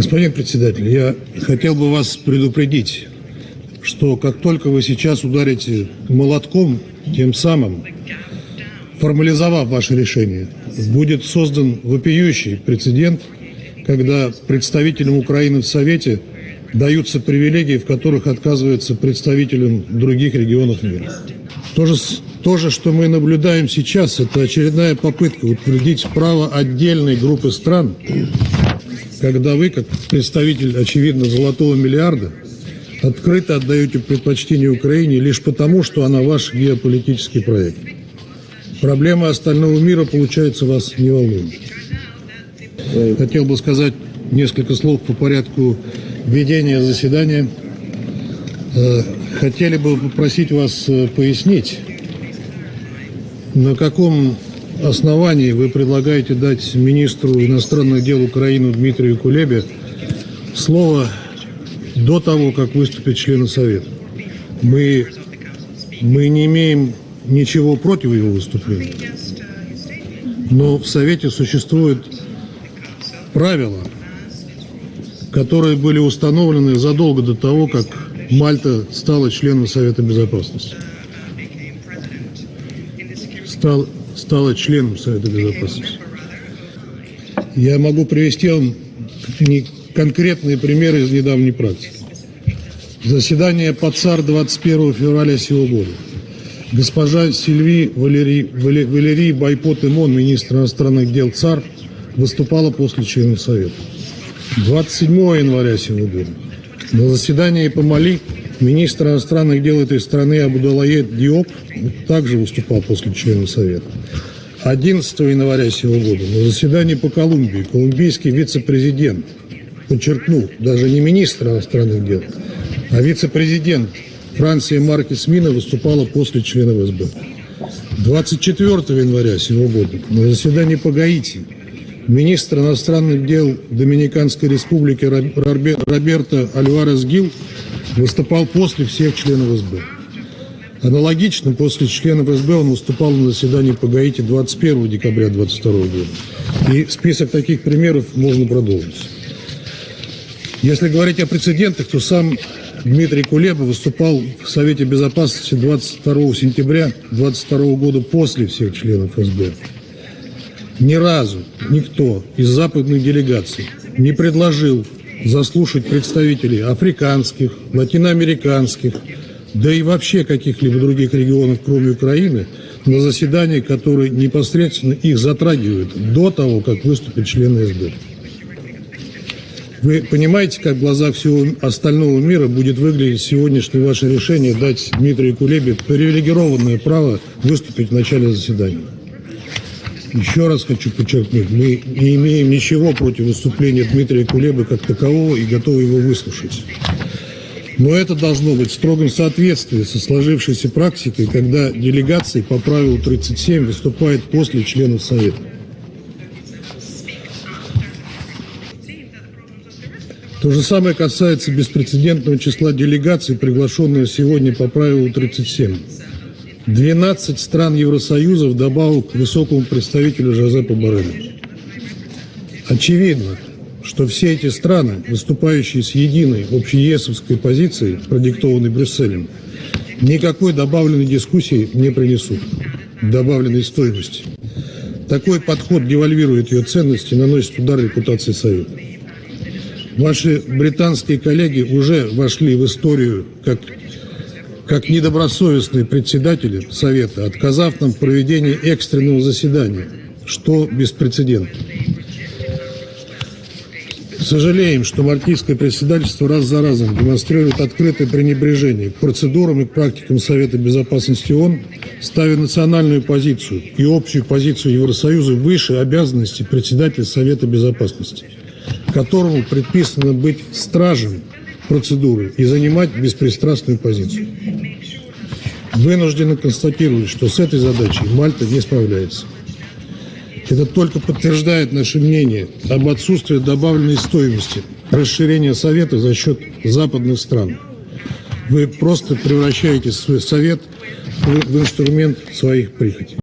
Господин председатель, я хотел бы вас предупредить, что как только вы сейчас ударите молотком, тем самым, формализовав ваше решение, будет создан вопиющий прецедент, когда представителям Украины в Совете даются привилегии, в которых отказываются представителям других регионов мира. То же, то же, что мы наблюдаем сейчас, это очередная попытка утвердить право отдельной группы стран когда вы, как представитель, очевидно, золотого миллиарда, открыто отдаете предпочтение Украине лишь потому, что она ваш геополитический проект. Проблемы остального мира, получается, вас не волнуют. Хотел бы сказать несколько слов по порядку ведения заседания. Э, хотели бы попросить вас э, пояснить, на каком основании вы предлагаете дать министру иностранных дел Украины Дмитрию Кулебе слово до того, как выступят члены Совета? Мы, мы не имеем ничего против его выступления. Но в Совете существуют правила, которые были установлены задолго до того, как Мальта стала членом Совета Безопасности. Стал, стала членом Совета Безопасности. Я могу привести вам конкретные примеры из недавней практики. Заседание ПАЦАР 21 февраля сего года. Госпожа Сильви Валерий, Валерий Байпот-Имон, министр иностранных дел ЦАР, выступала после членов Совета. 27 января сего года на заседании по Мали министр иностранных дел этой страны Абудалаед Диоп также выступал после членов Совета. 11 января сего года на заседании по Колумбии колумбийский вице-президент подчеркнул, даже не министр иностранных дел, а вице-президент Франции Маркес Мина выступала после членов СБ. 24 января сего года на заседании по Гаити министр иностранных дел Доминиканской республики Роберто Альварес Гил выступал после всех членов СБ. Аналогично, после членов СБ он выступал на заседании по Гаити 21 декабря 2022 года. И список таких примеров можно продолжить. Если говорить о прецедентах, то сам Дмитрий Кулеба выступал в Совете Безопасности 22 сентября 2022 года после всех членов СБ. Ни разу никто из западных делегаций не предложил заслушать представителей африканских, латиноамериканских, да и вообще каких-либо других регионов, кроме Украины, на заседании, которые непосредственно их затрагивают до того, как выступят члены СБ. Вы понимаете, как в глазах всего остального мира будет выглядеть сегодняшнее ваше решение дать Дмитрию Кулебе привилегированное право выступить в начале заседания? Еще раз хочу подчеркнуть, мы не имеем ничего против выступления Дмитрия Кулебы как такового и готовы его выслушать. Но это должно быть в строгом соответствии со сложившейся практикой, когда делегации по правилу 37 выступают после членов Совета. То же самое касается беспрецедентного числа делегаций, приглашенных сегодня по правилу 37. 12 стран Евросоюза вдобавок к высокому представителю Жозепа Борреля. Очевидно, что все эти страны, выступающие с единой общеесовской позицией, продиктованной Брюсселем, никакой добавленной дискуссии не принесут, добавленной стоимости. Такой подход девальвирует ее ценности и наносит удар репутации Совета. Ваши британские коллеги уже вошли в историю как, как недобросовестные председатели Совета, отказав нам в проведении экстренного заседания, что беспрецедентно. Сожалеем, что мальтийское председательство раз за разом демонстрирует открытое пренебрежение к процедурам и к практикам Совета Безопасности ООН, ставя национальную позицию и общую позицию Евросоюза выше обязанностей председателя Совета Безопасности, которому предписано быть стражем процедуры и занимать беспристрастную позицию. Вынуждены констатировать, что с этой задачей Мальта не справляется. Это только подтверждает наше мнение об отсутствии добавленной стоимости расширения Совета за счет западных стран. Вы просто превращаете свой Совет в инструмент своих прихотей.